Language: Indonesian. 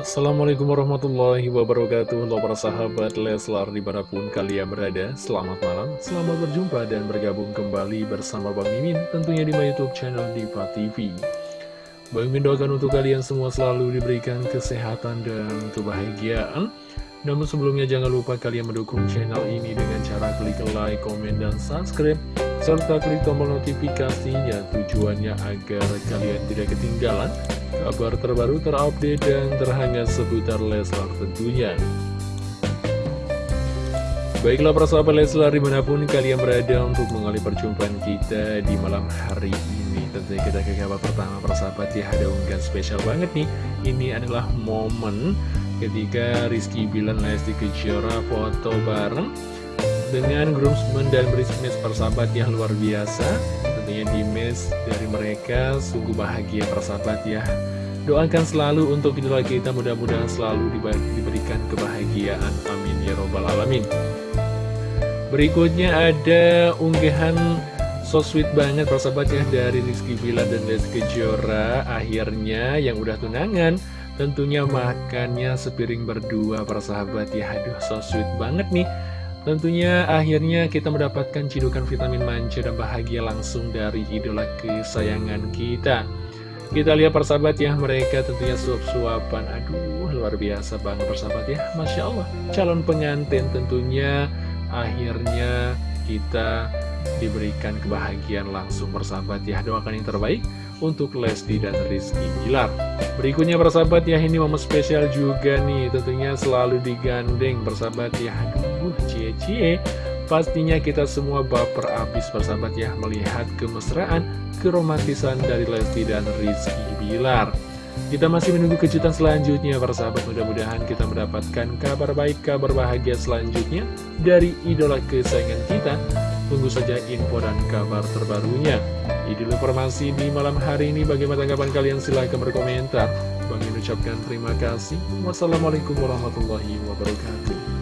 Assalamualaikum warahmatullahi wabarakatuh. Halo para sahabat Leslar di mana pun kalian berada Selamat malam, selamat berjumpa dan bergabung kembali bersama Bang Mimin Tentunya di my youtube channel Diva TV Bang Mimin doakan untuk kalian semua selalu diberikan kesehatan dan kebahagiaan. Namun sebelumnya jangan lupa kalian mendukung channel ini dengan cara klik like, komen, dan subscribe serta klik tombol notifikasinya tujuannya agar kalian tidak ketinggalan kabar terbaru terupdate dan terhangat seputar Leslar tentunya. Baiklah para sahabat Leslar di mana pun kalian berada untuk mengalih perjumpaan kita di malam hari ini. Tentunya kita ke kabar pertama para sahabat ya ada unggahan spesial banget nih. Ini adalah momen ketika Rizky Bilan Lesti Kejora foto bareng dengan groomsmen dan bridesmaids persahabat yang luar biasa. Tentunya di mes dari mereka sungguh bahagia persahabat ya. Doakan selalu untuk idola kita mudah-mudahan selalu diberikan kebahagiaan. Amin ya robbal alamin. Berikutnya ada unggahan so sweet banget persahabat ya dari Rizky Bila dan Lesti Kejora. Akhirnya yang udah tunangan tentunya makannya sepiring berdua persahabat ya. Aduh so sweet banget nih Tentunya akhirnya kita mendapatkan cidukan vitamin manja dan bahagia langsung dari idola kesayangan kita. Kita lihat persahabat ya, mereka tentunya suap-suapan. Aduh, luar biasa banget persahabat ya. Masya Allah, calon pengantin tentunya akhirnya kita diberikan kebahagiaan langsung persahabat ya. Doakan yang terbaik untuk Lesti dan Rizky Gilar. Berikutnya persahabat ya, ini momen spesial juga nih. Tentunya selalu digandeng persahabat ya. Aduh, Uh, cie-cie Pastinya kita semua baper abis persahabat ya Melihat kemesraan, keromantisan dari Lesti dan Rizky Bilar Kita masih menunggu kejutan selanjutnya persahabat Mudah-mudahan kita mendapatkan kabar baik, kabar bahagia selanjutnya Dari idola kesayangan kita Tunggu saja info dan kabar terbarunya Ini informasi di malam hari ini Bagaimana tanggapan kalian? Silahkan berkomentar. Bang ucapkan terima kasih. Wassalamualaikum warahmatullahi wabarakatuh